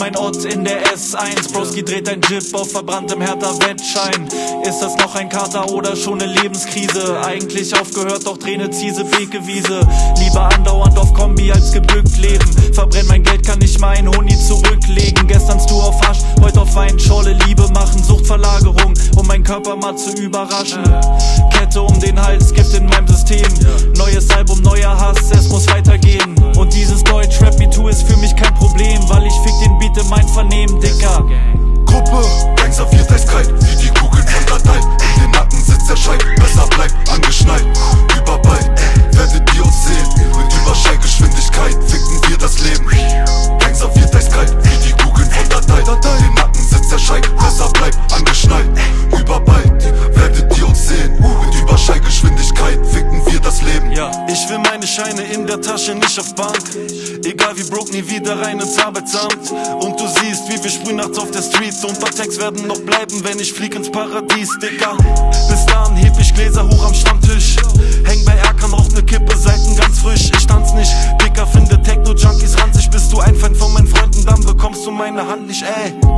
mein Ort in der S1 Broski dreht ein Jip auf verbranntem härter Wettschein. Ist das noch ein Kater oder schon eine Lebenskrise? Eigentlich aufgehört, doch Träne ziese Bekewiese Lieber andauernd auf Kombi als gebückt leben. Verbrenn mein Geld, kann nicht mein Honi zurücklegen. Gesternst du auf Hasch, heute auf Weinschorle Liebe machen Suchtverlagerung, um meinen Körper mal zu überraschen. Kette um den Hals, Gift in meinem System. Neues Album, neuer Hass, es muss weitergehen das Leben Gangster wird eiskalt Wie die Kugeln von Datei In den Nacken sitzt der Scheit Besser bleibt angeschnallt. Überball, werdet ihr uns sehen Mit Überschallgeschwindigkeit ficken wir das Leben. Ja, ich will meine Scheine in der Tasche, nicht auf Bank. Egal wie broke, nie wieder rein ins Arbeitsamt. Und du siehst, wie wir sprühen nachts auf der Street. Und paar Tags werden noch bleiben, wenn ich flieg ins Paradies, Dicker Bis dahin heb ich Gläser hoch am Stammtisch. Häng bei ما ينعلش آه.